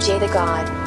Jada God.